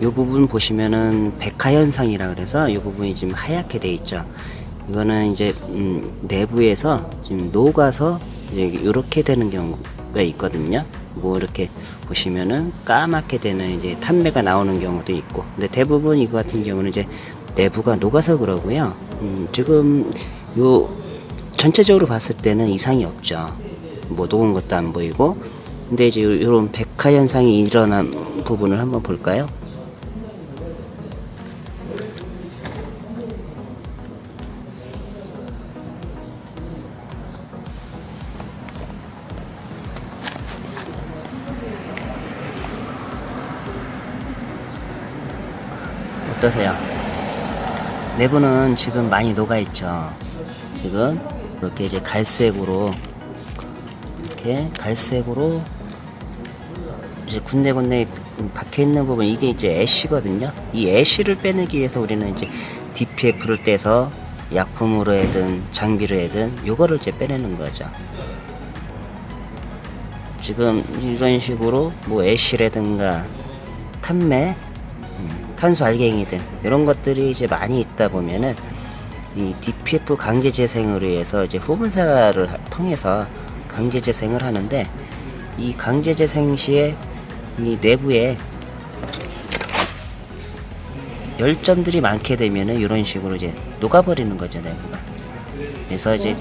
이 부분 보시면은 백화 현상이라 그래서 이 부분이 지금 하얗게 돼 있죠. 이거는 이제 음, 내부에서 지금 녹아서 이제 이렇게 되는 경우가 있거든요. 뭐 이렇게 보시면은 까맣게 되는 이제 탄매가 나오는 경우도 있고, 근데 대부분 이거 같은 경우는 이제 내부가 녹아서 그러고요. 음, 지금 요 전체적으로 봤을 때는 이상이 없죠. 뭐 녹은 것도 안 보이고, 근데 이제 이런 백화 현상이 일어난 부분을 한번 볼까요? 어떠세요? 내부는 지금 많이 녹아있죠. 지금 이렇게 이제 갈색으로 이렇게 갈색으로 이제 군데군데 박혀 있는 부분 이게 이제 애쉬거든요. 이 애쉬를 빼내기 위해서 우리는 이제 DPF를 떼서 약품으로 해든 장비로 해든 요거를 이제 빼내는 거죠. 지금 이런 식으로 뭐 애쉬라든가 탄매 탄소 알갱이들 이런 것들이 이제 많이 있다 보면은 이 DPF 강제 재생으로 해서 이제 후분사를 하- 통해서 강제 재생을 하는데 이 강제 재생 시에 이 내부에 열점들이 많게 되면은 이런 식으로 이제 녹아버리는 거죠 내부가. 그래서 이제